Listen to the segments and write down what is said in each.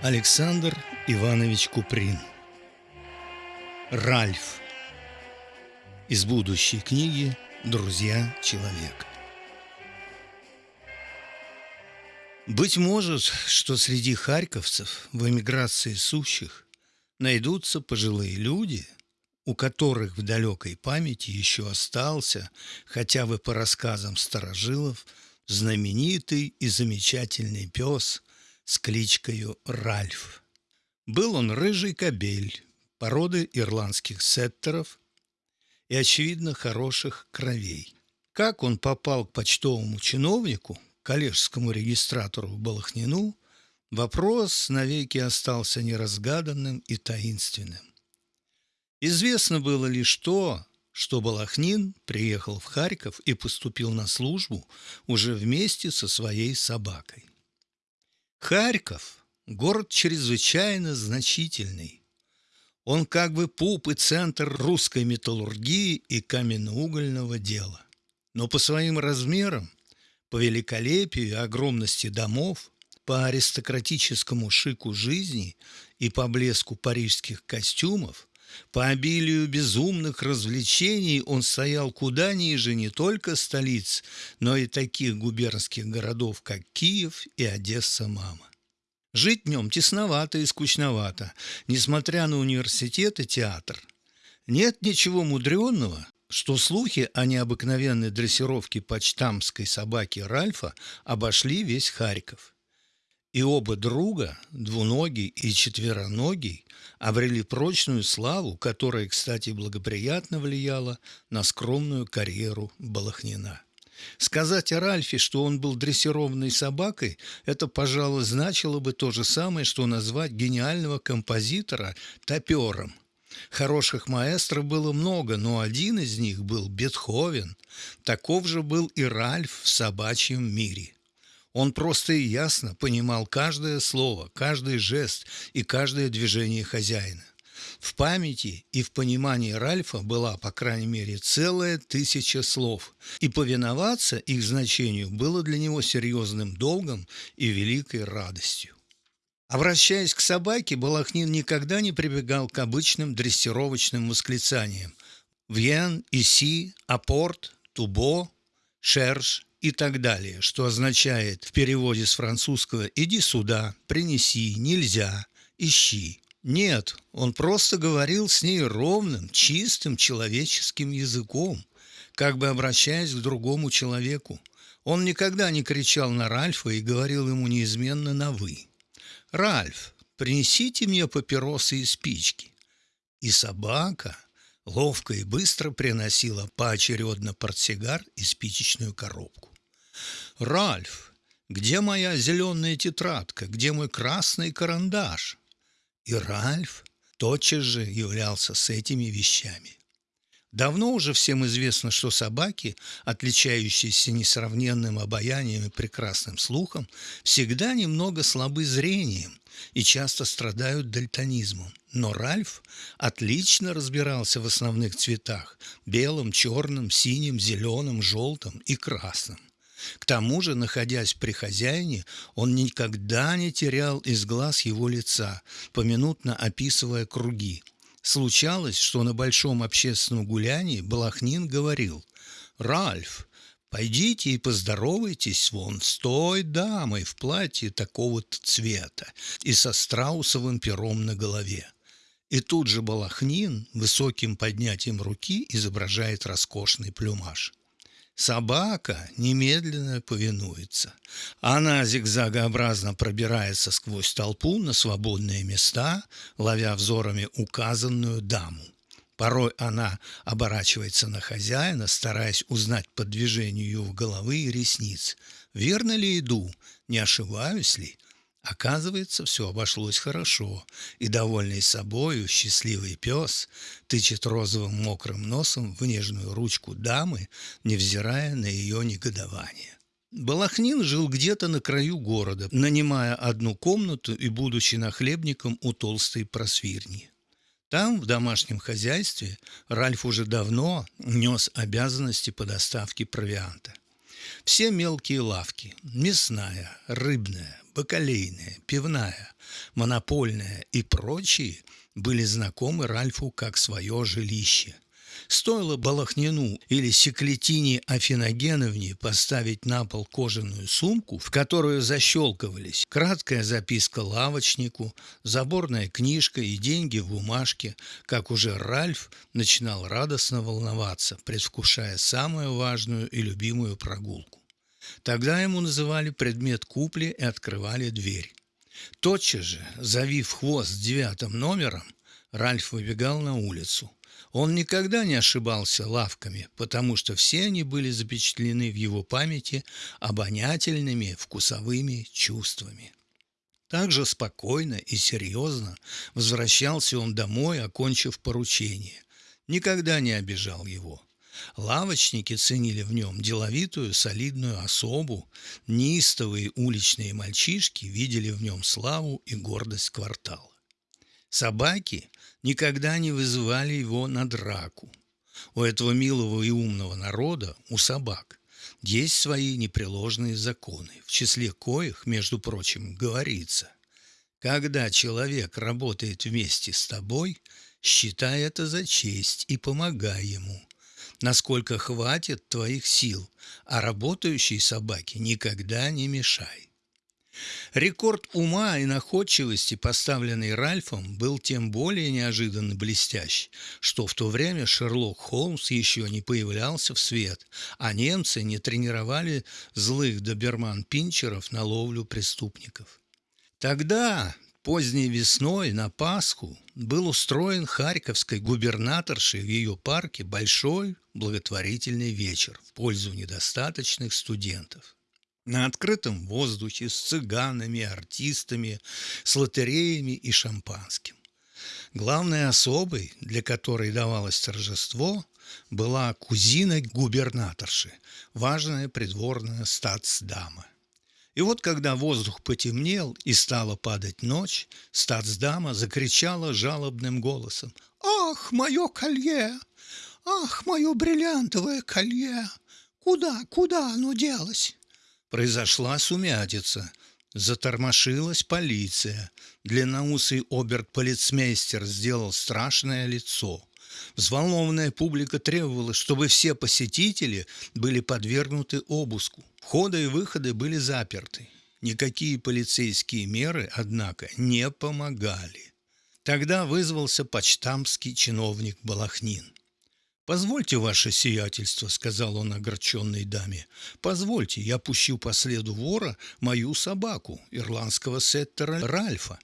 Александр Иванович Куприн. Ральф. Из будущей книги «Друзья человека» Быть может, что среди харьковцев в эмиграции сущих найдутся пожилые люди, у которых в далекой памяти еще остался, хотя бы по рассказам старожилов, знаменитый и замечательный пес с кличкою Ральф. Был он рыжий кобель, породы ирландских сеттеров и, очевидно, хороших кровей. Как он попал к почтовому чиновнику, коллежскому регистратору Балахнину, вопрос навеки остался неразгаданным и таинственным. Известно было лишь то, что Балахнин приехал в Харьков и поступил на службу уже вместе со своей собакой. Харьков – город чрезвычайно значительный. Он как бы пуп и центр русской металлургии и каменноугольного дела. Но по своим размерам, по великолепию и огромности домов, по аристократическому шику жизни и по блеску парижских костюмов по обилию безумных развлечений он стоял куда ниже не только столиц, но и таких губернских городов, как Киев и Одесса-мама. Жить в нем тесновато и скучновато, несмотря на университет и театр. Нет ничего мудренного, что слухи о необыкновенной дрессировке почтамской собаки Ральфа обошли весь Харьков – и оба друга, двуногий и четвероногий, обрели прочную славу, которая, кстати, благоприятно влияла на скромную карьеру Балахнина. Сказать о Ральфе, что он был дрессированной собакой, это, пожалуй, значило бы то же самое, что назвать гениального композитора топером. Хороших маэстро было много, но один из них был Бетховен. Таков же был и Ральф в собачьем мире – он просто и ясно понимал каждое слово, каждый жест и каждое движение хозяина. В памяти и в понимании Ральфа была, по крайней мере, целая тысяча слов, и повиноваться их значению было для него серьезным долгом и великой радостью. Обращаясь к собаке, Балахнин никогда не прибегал к обычным дрессировочным восклицаниям «Вьен», «Иси», «Апорт», «Тубо», «Шерш», и так далее, что означает в переводе с французского «иди сюда», «принеси», «нельзя», «ищи». Нет, он просто говорил с ней ровным, чистым человеческим языком, как бы обращаясь к другому человеку. Он никогда не кричал на Ральфа и говорил ему неизменно на «вы». «Ральф, принесите мне папиросы и спички». И собака – ловко и быстро приносила поочередно портсигар и спичечную коробку. «Ральф, где моя зеленая тетрадка? Где мой красный карандаш?» И Ральф тотчас же являлся с этими вещами. Давно уже всем известно, что собаки, отличающиеся несравненным обаянием и прекрасным слухом, всегда немного слабы зрением и часто страдают дальтонизмом. Но Ральф отлично разбирался в основных цветах – белом, черном, синим, зеленым, желтым и красным. К тому же, находясь при хозяине, он никогда не терял из глаз его лица, поминутно описывая круги – Случалось, что на большом общественном гулянии Балахнин говорил «Ральф, пойдите и поздоровайтесь вон с той дамой в платье такого-то цвета и со страусовым пером на голове». И тут же Балахнин высоким поднятием руки изображает роскошный плюмаж. Собака немедленно повинуется. Она зигзагообразно пробирается сквозь толпу на свободные места, ловя взорами указанную даму. Порой она оборачивается на хозяина, стараясь узнать по движению его головы и ресниц. Верно ли иду? Не ошибаюсь ли? Оказывается, все обошлось хорошо, и довольный собою счастливый пес тычет розовым мокрым носом в нежную ручку дамы, невзирая на ее негодование. Балахнин жил где-то на краю города, нанимая одну комнату и будучи нахлебником у толстой просвирни. Там, в домашнем хозяйстве, Ральф уже давно нес обязанности по доставке провианта. Все мелкие лавки – мясная, рыбная, бакалейная, пивная, монопольная и прочие были знакомы Ральфу как свое жилище – Стоило Балахнину или Секлетине Афиногеновне поставить на пол кожаную сумку, в которую защелкивались краткая записка лавочнику, заборная книжка и деньги в бумажке, как уже Ральф начинал радостно волноваться, предвкушая самую важную и любимую прогулку. Тогда ему называли предмет купли и открывали дверь. Тотчас же, завив хвост девятым номером, Ральф выбегал на улицу. Он никогда не ошибался лавками, потому что все они были запечатлены в его памяти обонятельными вкусовыми чувствами. Так же спокойно и серьезно возвращался он домой, окончив поручение. Никогда не обижал его. Лавочники ценили в нем деловитую, солидную особу, неистовые уличные мальчишки видели в нем славу и гордость квартала. Собаки никогда не вызывали его на драку. У этого милого и умного народа, у собак, есть свои непреложные законы, в числе коих, между прочим, говорится, когда человек работает вместе с тобой, считай это за честь и помогай ему, насколько хватит твоих сил, а работающей собаке никогда не мешай. Рекорд ума и находчивости, поставленный Ральфом, был тем более неожиданно блестящ, что в то время Шерлок Холмс еще не появлялся в свет, а немцы не тренировали злых доберман-пинчеров на ловлю преступников. Тогда, поздней весной, на Пасху, был устроен харьковской губернаторшей в ее парке большой благотворительный вечер в пользу недостаточных студентов на открытом воздухе с цыганами, артистами, с лотереями и шампанским. Главной особой, для которой давалось торжество, была кузина губернаторши, важная придворная статсдама. И вот когда воздух потемнел и стала падать ночь, статсдама закричала жалобным голосом «Ах, мое колье! Ах, мое бриллиантовое колье! Куда, куда оно делось?» Произошла сумятица. Затормошилась полиция. Длинноусый оберт-полицмейстер сделал страшное лицо. Взволнованная публика требовала, чтобы все посетители были подвергнуты обыску. Входы и выходы были заперты. Никакие полицейские меры, однако, не помогали. Тогда вызвался почтамский чиновник Балахнин. «Позвольте, ваше сиятельство», — сказал он огорченной даме. «Позвольте, я пущу по следу вора мою собаку, ирландского сеттера Ральфа».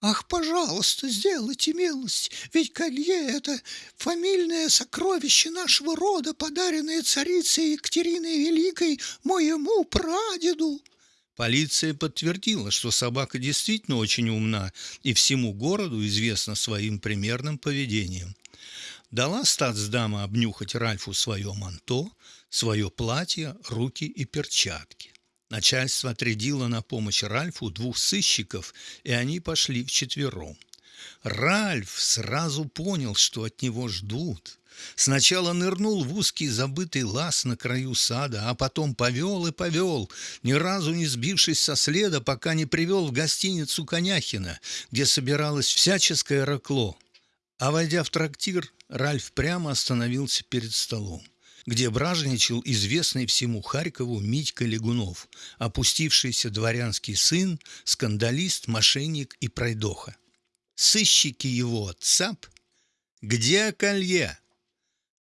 «Ах, пожалуйста, сделайте милость, ведь колье — это фамильное сокровище нашего рода, подаренное царицей Екатериной Великой моему прадеду». Полиция подтвердила, что собака действительно очень умна и всему городу известна своим примерным поведением дала статсдама обнюхать Ральфу свое манто, свое платье, руки и перчатки. Начальство отрядило на помощь Ральфу двух сыщиков, и они пошли вчетвером. Ральф сразу понял, что от него ждут. Сначала нырнул в узкий забытый лаз на краю сада, а потом повел и повел, ни разу не сбившись со следа, пока не привел в гостиницу Коняхина, где собиралось всяческое ракло. А войдя в трактир, Ральф прямо остановился перед столом, где бражничал известный всему Харькову Митька Легунов, опустившийся дворянский сын, скандалист, мошенник и пройдоха. Сыщики его цап. Где колье?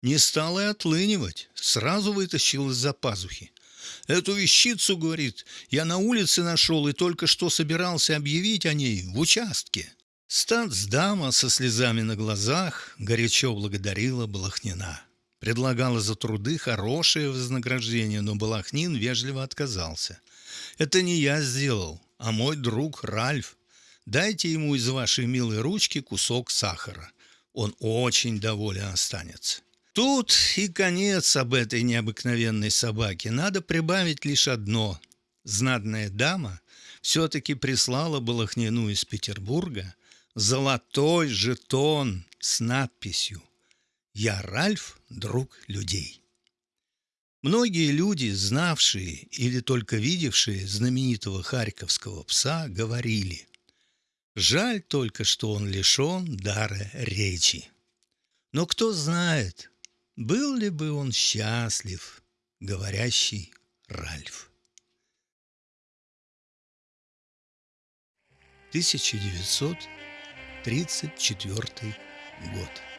Не стал и отлынивать, сразу вытащил из-за пазухи. Эту вещицу, говорит, я на улице нашел и только что собирался объявить о ней в участке. Статсдама со слезами на глазах горячо благодарила Балахнина. Предлагала за труды хорошее вознаграждение, но Балахнин вежливо отказался. «Это не я сделал, а мой друг Ральф. Дайте ему из вашей милой ручки кусок сахара. Он очень доволен останется». Тут и конец об этой необыкновенной собаке. Надо прибавить лишь одно. Знатная дама все-таки прислала Балахнину из Петербурга золотой жетон с надписью «Я Ральф, друг людей». Многие люди, знавшие или только видевшие знаменитого харьковского пса, говорили «Жаль только, что он лишен дара речи». Но кто знает, был ли бы он счастлив, говорящий Ральф. 1934 год.